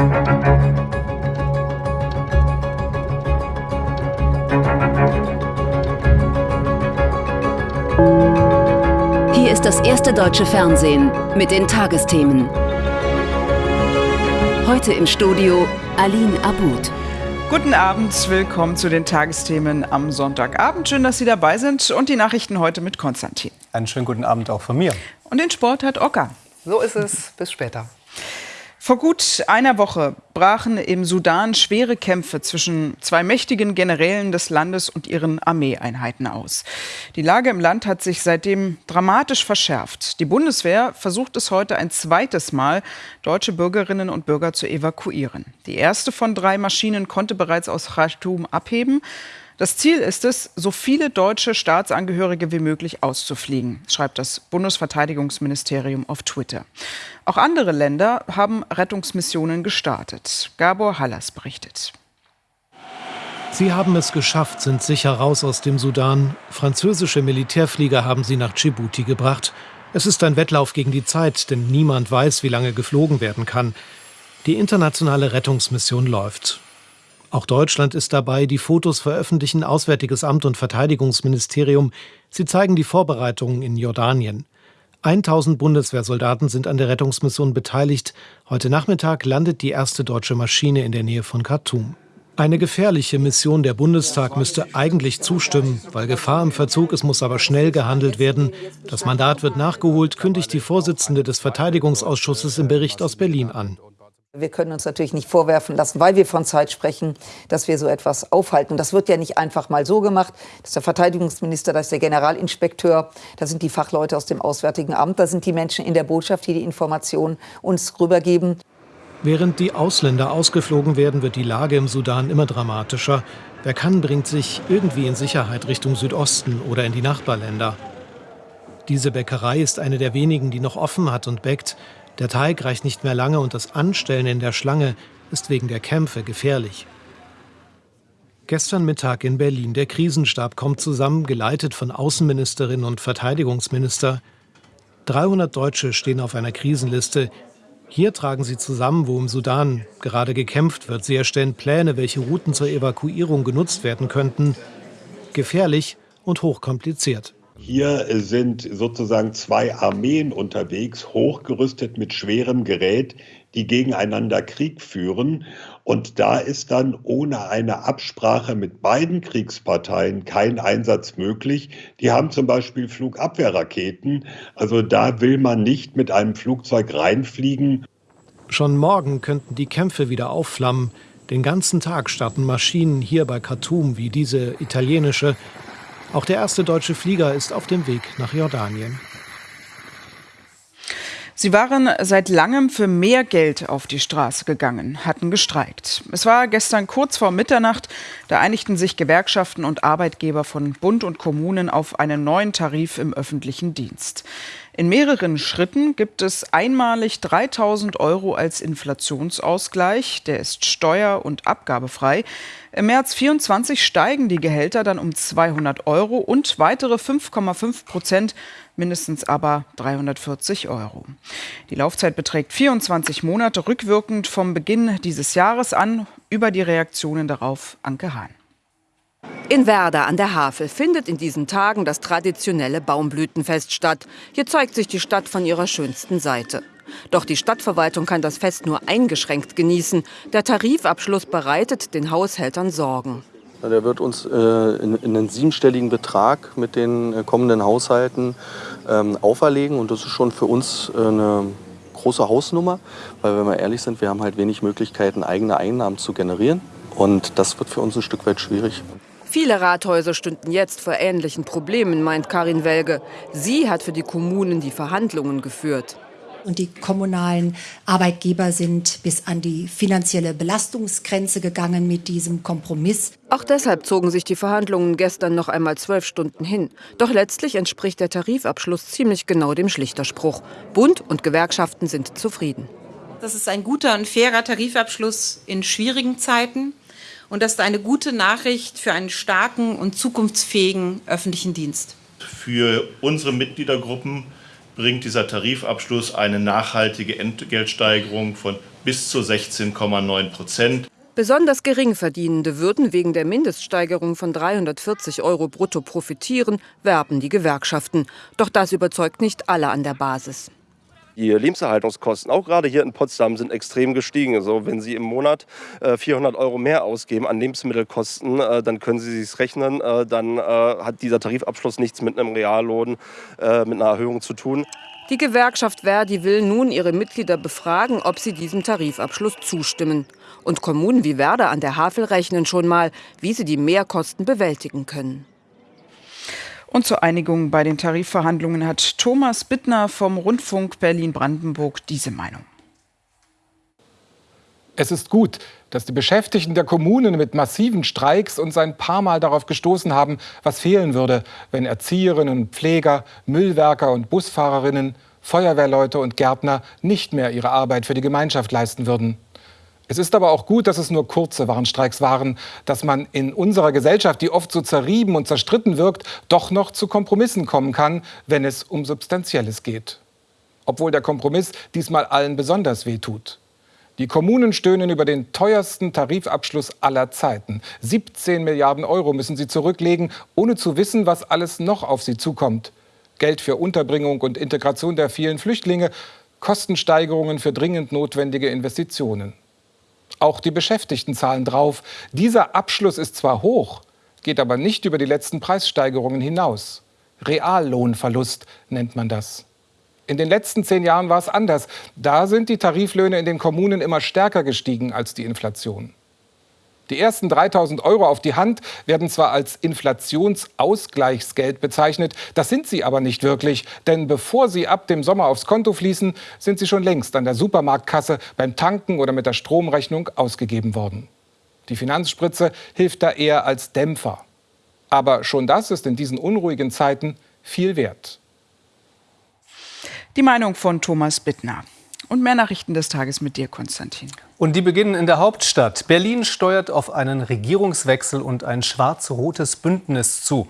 Hier ist das erste deutsche Fernsehen mit den Tagesthemen. Heute im Studio Aline Abud. Guten Abend, willkommen zu den Tagesthemen am Sonntagabend. Schön, dass Sie dabei sind und die Nachrichten heute mit Konstantin. Einen schönen guten Abend auch von mir. Und den Sport hat Ocker. So ist es. Bis später. Vor gut einer Woche brachen im Sudan schwere Kämpfe zwischen zwei mächtigen Generälen des Landes und ihren Armeeeinheiten aus. Die Lage im Land hat sich seitdem dramatisch verschärft. Die Bundeswehr versucht es heute ein zweites Mal, deutsche Bürgerinnen und Bürger zu evakuieren. Die erste von drei Maschinen konnte bereits aus Khartoum abheben. Das Ziel ist es, so viele deutsche Staatsangehörige wie möglich auszufliegen, schreibt das Bundesverteidigungsministerium auf Twitter. Auch andere Länder haben Rettungsmissionen gestartet. Gabor Hallas berichtet. Sie haben es geschafft, sind sicher raus aus dem Sudan. Französische Militärflieger haben sie nach Djibouti gebracht. Es ist ein Wettlauf gegen die Zeit, denn niemand weiß, wie lange geflogen werden kann. Die internationale Rettungsmission läuft. Auch Deutschland ist dabei. Die Fotos veröffentlichen Auswärtiges Amt und Verteidigungsministerium. Sie zeigen die Vorbereitungen in Jordanien. 1000 Bundeswehrsoldaten sind an der Rettungsmission beteiligt. Heute Nachmittag landet die erste deutsche Maschine in der Nähe von Khartoum. Eine gefährliche Mission. Der Bundestag müsste eigentlich zustimmen, weil Gefahr im Verzug ist, muss aber schnell gehandelt werden. Das Mandat wird nachgeholt, kündigt die Vorsitzende des Verteidigungsausschusses im Bericht aus Berlin an. Wir können uns natürlich nicht vorwerfen lassen, weil wir von Zeit sprechen, dass wir so etwas aufhalten. Das wird ja nicht einfach mal so gemacht. Das ist der Verteidigungsminister, das ist der Generalinspekteur, da sind die Fachleute aus dem Auswärtigen Amt, da sind die Menschen in der Botschaft, die die Informationen uns rübergeben. Während die Ausländer ausgeflogen werden, wird die Lage im Sudan immer dramatischer. Wer kann, bringt sich irgendwie in Sicherheit Richtung Südosten oder in die Nachbarländer. Diese Bäckerei ist eine der wenigen, die noch offen hat und bäckt. Der Teig reicht nicht mehr lange und das Anstellen in der Schlange ist wegen der Kämpfe gefährlich. Gestern Mittag in Berlin. Der Krisenstab kommt zusammen, geleitet von Außenministerin und Verteidigungsminister. 300 Deutsche stehen auf einer Krisenliste. Hier tragen sie zusammen, wo im Sudan gerade gekämpft wird. Sie erstellen Pläne, welche Routen zur Evakuierung genutzt werden könnten. Gefährlich und hochkompliziert. Hier sind sozusagen zwei Armeen unterwegs, hochgerüstet mit schwerem Gerät, die gegeneinander Krieg führen. Und da ist dann ohne eine Absprache mit beiden Kriegsparteien kein Einsatz möglich. Die haben zum Beispiel Flugabwehrraketen. Also da will man nicht mit einem Flugzeug reinfliegen. Schon morgen könnten die Kämpfe wieder aufflammen. Den ganzen Tag starten Maschinen hier bei Khartoum wie diese italienische auch der erste deutsche Flieger ist auf dem Weg nach Jordanien. Sie waren seit langem für mehr Geld auf die Straße gegangen, hatten gestreikt. Es war gestern kurz vor Mitternacht, da einigten sich Gewerkschaften und Arbeitgeber von Bund und Kommunen auf einen neuen Tarif im öffentlichen Dienst. In mehreren Schritten gibt es einmalig 3000 Euro als Inflationsausgleich. Der ist steuer- und abgabefrei. Im März 24 steigen die Gehälter dann um 200 Euro und weitere 5,5 Prozent, mindestens aber 340 Euro. Die Laufzeit beträgt 24 Monate, rückwirkend vom Beginn dieses Jahres an. Über die Reaktionen darauf Anke Hahn. In Werder an der Havel findet in diesen Tagen das traditionelle Baumblütenfest statt. Hier zeigt sich die Stadt von ihrer schönsten Seite. Doch die Stadtverwaltung kann das Fest nur eingeschränkt genießen. Der Tarifabschluss bereitet den Haushältern Sorgen. Der wird uns äh, in, in, einen siebenstelligen Betrag mit den äh, kommenden Haushalten ähm, auferlegen. Und das ist schon für uns äh, eine große Hausnummer, weil wenn wir ehrlich sind, wir haben halt wenig Möglichkeiten, eigene Einnahmen zu generieren. Und das wird für uns ein Stück weit schwierig. Viele Rathäuser stünden jetzt vor ähnlichen Problemen, meint Karin Welge. Sie hat für die Kommunen die Verhandlungen geführt. Und die kommunalen Arbeitgeber sind bis an die finanzielle Belastungsgrenze gegangen mit diesem Kompromiss. Auch deshalb zogen sich die Verhandlungen gestern noch einmal zwölf Stunden hin. Doch letztlich entspricht der Tarifabschluss ziemlich genau dem Schlichterspruch. Bund und Gewerkschaften sind zufrieden. Das ist ein guter und fairer Tarifabschluss in schwierigen Zeiten. Und das ist eine gute Nachricht für einen starken und zukunftsfähigen öffentlichen Dienst. Für unsere Mitgliedergruppen bringt dieser Tarifabschluss eine nachhaltige Entgeltsteigerung von bis zu 16,9 Prozent. Besonders Geringverdienende würden wegen der Mindeststeigerung von 340 Euro brutto profitieren, werben die Gewerkschaften. Doch das überzeugt nicht alle an der Basis. Die Lebenserhaltungskosten, auch gerade hier in Potsdam, sind extrem gestiegen. Also wenn Sie im Monat 400 äh, Euro mehr ausgeben an Lebensmittelkosten, äh, dann können Sie sich rechnen, äh, dann hat dieser Tarifabschluss nichts mit einem Reallohn, mit einer Erhöhung zu tun. Die Gewerkschaft Verdi will nun ihre Mitglieder befragen, ob sie diesem Tarifabschluss zustimmen. Und Kommunen wie Werder an der Havel rechnen schon mal, wie sie die Mehrkosten bewältigen können. Und zur Einigung bei den Tarifverhandlungen hat Thomas Bittner vom Rundfunk Berlin-Brandenburg diese Meinung. Es ist gut, dass die Beschäftigten der Kommunen mit massiven Streiks uns ein paar Mal darauf gestoßen haben, was fehlen würde, wenn Erzieherinnen und Pfleger, Müllwerker und Busfahrerinnen, Feuerwehrleute und Gärtner nicht mehr ihre Arbeit für die Gemeinschaft leisten würden. Es ist aber auch gut, dass es nur kurze Warnstreiks waren, dass man in unserer Gesellschaft, die oft so zerrieben und zerstritten wirkt, doch noch zu Kompromissen kommen kann, wenn es um Substanzielles geht. Obwohl der Kompromiss diesmal allen besonders wehtut. Die Kommunen stöhnen über den teuersten Tarifabschluss aller Zeiten. 17 Milliarden Euro müssen sie zurücklegen, ohne zu wissen, was alles noch auf sie zukommt. Geld für Unterbringung und Integration der vielen Flüchtlinge, Kostensteigerungen für dringend notwendige Investitionen. Auch die Beschäftigten zahlen drauf. Dieser Abschluss ist zwar hoch, geht aber nicht über die letzten Preissteigerungen hinaus. Reallohnverlust nennt man das. In den letzten zehn Jahren war es anders. Da sind die Tariflöhne in den Kommunen immer stärker gestiegen als die Inflation. Die ersten 3000 Euro auf die Hand werden zwar als Inflationsausgleichsgeld bezeichnet, das sind sie aber nicht wirklich, denn bevor sie ab dem Sommer aufs Konto fließen, sind sie schon längst an der Supermarktkasse, beim Tanken oder mit der Stromrechnung ausgegeben worden. Die Finanzspritze hilft da eher als Dämpfer. Aber schon das ist in diesen unruhigen Zeiten viel wert. Die Meinung von Thomas Bittner. Und mehr Nachrichten des Tages mit dir, Konstantin. Und die beginnen in der Hauptstadt. Berlin steuert auf einen Regierungswechsel und ein schwarz-rotes Bündnis zu.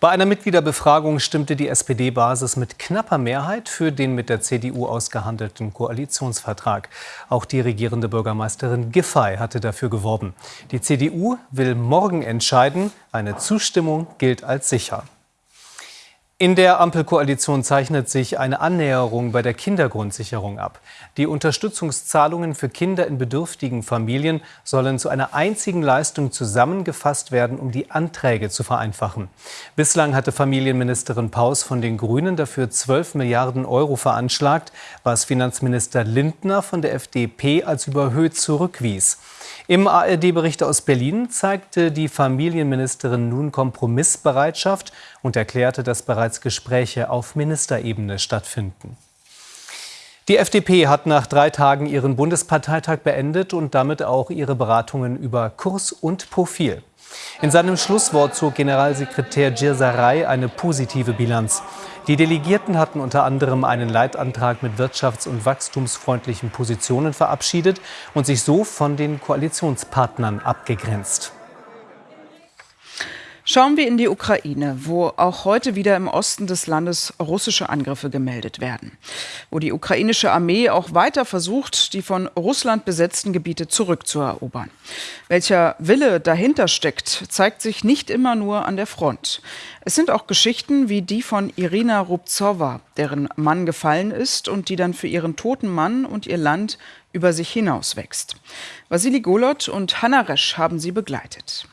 Bei einer Mitgliederbefragung stimmte die SPD-Basis mit knapper Mehrheit für den mit der CDU ausgehandelten Koalitionsvertrag. Auch die regierende Bürgermeisterin Giffey hatte dafür geworben. Die CDU will morgen entscheiden. Eine Zustimmung gilt als sicher. In der Ampelkoalition zeichnet sich eine Annäherung bei der Kindergrundsicherung ab. Die Unterstützungszahlungen für Kinder in bedürftigen Familien sollen zu einer einzigen Leistung zusammengefasst werden, um die Anträge zu vereinfachen. Bislang hatte Familienministerin Paus von den Grünen dafür 12 Milliarden Euro veranschlagt, was Finanzminister Lindner von der FDP als überhöht zurückwies. Im ARD-Bericht aus Berlin zeigte die Familienministerin nun Kompromissbereitschaft und erklärte, dass bereits Gespräche auf Ministerebene stattfinden. Die FDP hat nach drei Tagen ihren Bundesparteitag beendet und damit auch ihre Beratungen über Kurs und Profil. In seinem Schlusswort zog Generalsekretär Djirsaray eine positive Bilanz. Die Delegierten hatten unter anderem einen Leitantrag mit wirtschafts- und wachstumsfreundlichen Positionen verabschiedet und sich so von den Koalitionspartnern abgegrenzt. Schauen wir in die Ukraine, wo auch heute wieder im Osten des Landes russische Angriffe gemeldet werden. Wo die ukrainische Armee auch weiter versucht, die von Russland besetzten Gebiete zurückzuerobern. Welcher Wille dahinter steckt, zeigt sich nicht immer nur an der Front. Es sind auch Geschichten wie die von Irina Rubzowa, deren Mann gefallen ist und die dann für ihren toten Mann und ihr Land über sich hinauswächst. Vasili Golot und Hanna Resch haben sie begleitet.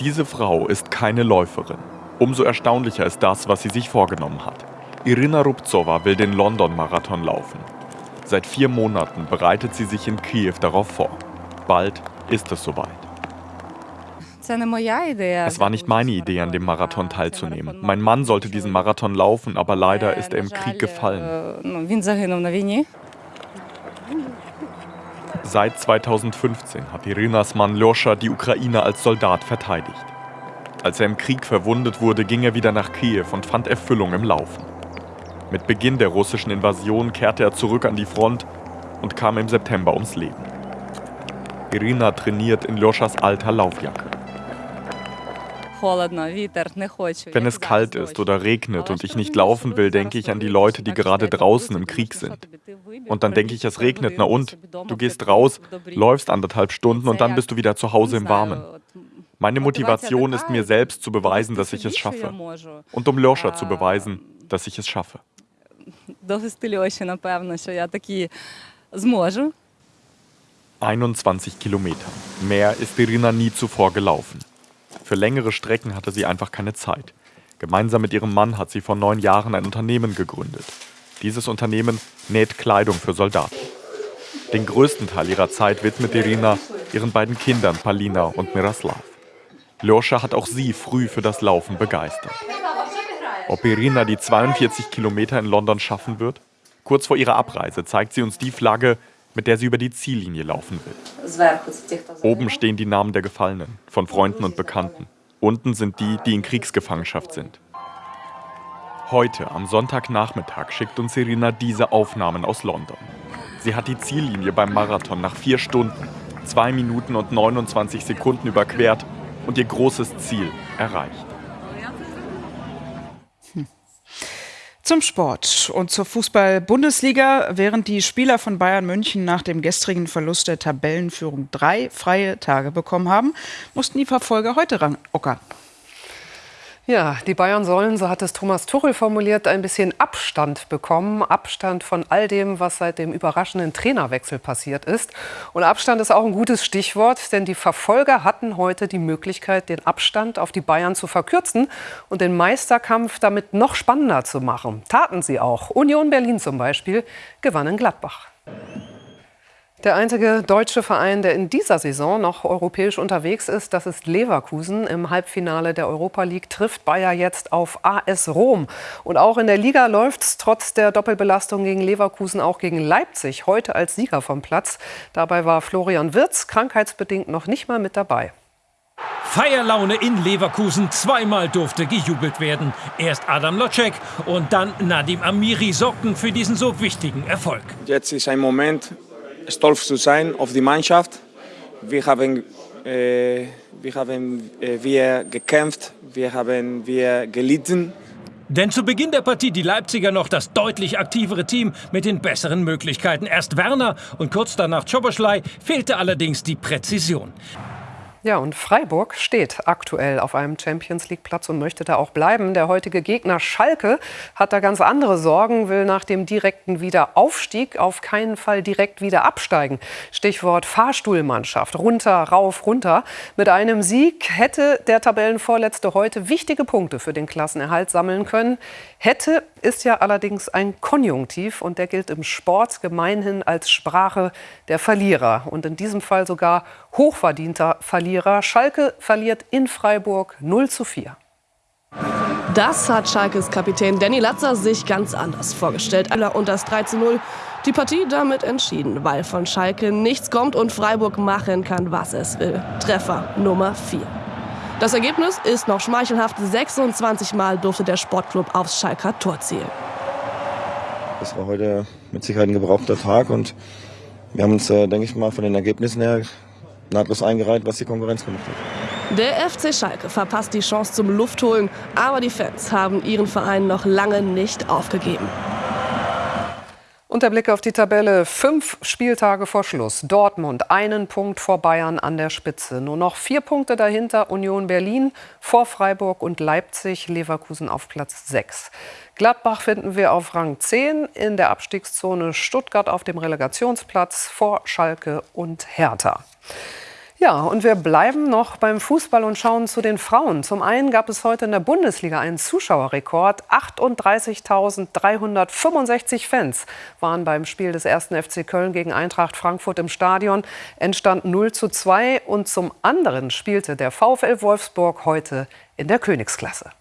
Diese Frau ist keine Läuferin. Umso erstaunlicher ist das, was sie sich vorgenommen hat. Irina Rubzowa will den London-Marathon laufen. Seit vier Monaten bereitet sie sich in Kiew darauf vor. Bald ist es soweit. Es war nicht meine Idee, an dem Marathon teilzunehmen. Mein Mann sollte diesen Marathon laufen, aber leider ist er im Krieg gefallen. Seit 2015 hat Irinas Mann Ljoscha die Ukraine als Soldat verteidigt. Als er im Krieg verwundet wurde, ging er wieder nach Kiew und fand Erfüllung im Laufen. Mit Beginn der russischen Invasion kehrte er zurück an die Front und kam im September ums Leben. Irina trainiert in Ljoschas alter Laufjacke. Wenn es kalt ist oder regnet und ich nicht laufen will, denke ich an die Leute, die gerade draußen im Krieg sind. Und dann denke ich, es regnet, na und? Du gehst raus, läufst anderthalb Stunden und dann bist du wieder zu Hause im Warmen. Meine Motivation ist mir selbst zu beweisen, dass ich es schaffe. Und um Loscha zu beweisen, dass ich es schaffe. Довести Льоші, напевно, що я таки зможу. 21 Kilometer. Mehr ist Irina nie zuvor gelaufen. Für längere Strecken hatte sie einfach keine Zeit. Gemeinsam mit ihrem Mann hat sie vor neun Jahren ein Unternehmen gegründet. Dieses Unternehmen näht Kleidung für Soldaten. Den größten Teil ihrer Zeit widmet Irina ihren beiden Kindern Palina und Miroslav. Ljoscha hat auch sie früh für das Laufen begeistert. Ob Irina die 42 Kilometer in London schaffen wird? Kurz vor ihrer Abreise zeigt sie uns die Flagge, mit der sie über die Ziellinie laufen will. Oben stehen die Namen der Gefallenen, von Freunden und Bekannten. Unten sind die, die in Kriegsgefangenschaft sind. Heute, am Sonntagnachmittag, schickt uns Irina diese Aufnahmen aus London. Sie hat die Ziellinie beim Marathon nach vier Stunden, zwei Minuten und 29 Sekunden überquert und ihr großes Ziel erreicht. Zum Sport und zur Fußball-Bundesliga. Während die Spieler von Bayern München nach dem gestrigen Verlust der Tabellenführung drei freie Tage bekommen haben, mussten die Verfolger heute ran. Ocker. Ja, die Bayern sollen, so hat es Thomas Tuchel formuliert, ein bisschen Abstand bekommen. Abstand von all dem, was seit dem überraschenden Trainerwechsel passiert ist. Und Abstand ist auch ein gutes Stichwort, denn die Verfolger hatten heute die Möglichkeit, den Abstand auf die Bayern zu verkürzen und den Meisterkampf damit noch spannender zu machen. Taten sie auch. Union Berlin zum Beispiel gewann in Gladbach. Der einzige deutsche Verein, der in dieser Saison noch europäisch unterwegs ist, das ist Leverkusen. Im Halbfinale der Europa League trifft Bayer jetzt auf AS Rom. Und auch in der Liga läuft es trotz der Doppelbelastung gegen Leverkusen auch gegen Leipzig heute als Sieger vom Platz. Dabei war Florian Wirz krankheitsbedingt noch nicht mal mit dabei. Feierlaune in Leverkusen. Zweimal durfte gejubelt werden. Erst Adam Locek und dann Nadim Amiri sorgten für diesen so wichtigen Erfolg. Jetzt ist ein Moment, stolz zu sein auf die Mannschaft. Wir haben, äh, wir, haben äh, wir gekämpft, wir haben wir gelitten. Denn zu Beginn der Partie die Leipziger noch das deutlich aktivere Team mit den besseren Möglichkeiten. Erst Werner und kurz danach Czoboschlei fehlte allerdings die Präzision. Ja, und Freiburg steht aktuell auf einem Champions League Platz und möchte da auch bleiben. Der heutige Gegner Schalke hat da ganz andere Sorgen, will nach dem direkten Wiederaufstieg auf keinen Fall direkt wieder absteigen. Stichwort Fahrstuhlmannschaft. Runter, rauf, runter. Mit einem Sieg hätte der Tabellenvorletzte heute wichtige Punkte für den Klassenerhalt sammeln können. Hätte ist ja allerdings ein Konjunktiv und der gilt im Sport gemeinhin als Sprache der Verlierer und in diesem Fall sogar hochverdienter Verlierer. Schalke verliert in Freiburg 0 zu 4. Das hat Schalkes Kapitän Danny Latzer sich ganz anders vorgestellt. Und das 3 zu 0 die Partie damit entschieden, weil von Schalke nichts kommt und Freiburg machen kann, was es will. Treffer Nummer 4. Das Ergebnis ist noch schmeichelhaft. 26 Mal durfte der Sportclub aufs Schalker Tor zielen. Das war heute mit Sicherheit ein gebrauchter Tag und wir haben uns, äh, denke ich mal, von den Ergebnissen her nahtlos eingereiht, was die Konkurrenz gemacht hat. Der FC Schalke verpasst die Chance zum Luftholen, aber die Fans haben ihren Verein noch lange nicht aufgegeben. Und der Blick auf die Tabelle. Fünf Spieltage vor Schluss. Dortmund einen Punkt vor Bayern an der Spitze. Nur noch vier Punkte dahinter Union Berlin vor Freiburg und Leipzig. Leverkusen auf Platz 6. Gladbach finden wir auf Rang 10 in der Abstiegszone. Stuttgart auf dem Relegationsplatz vor Schalke und Hertha. Ja, und wir bleiben noch beim Fußball und schauen zu den Frauen. Zum einen gab es heute in der Bundesliga einen Zuschauerrekord. 38.365 Fans waren beim Spiel des 1. FC Köln gegen Eintracht Frankfurt im Stadion. Entstand 0 zu 2 und zum anderen spielte der VfL Wolfsburg heute in der Königsklasse.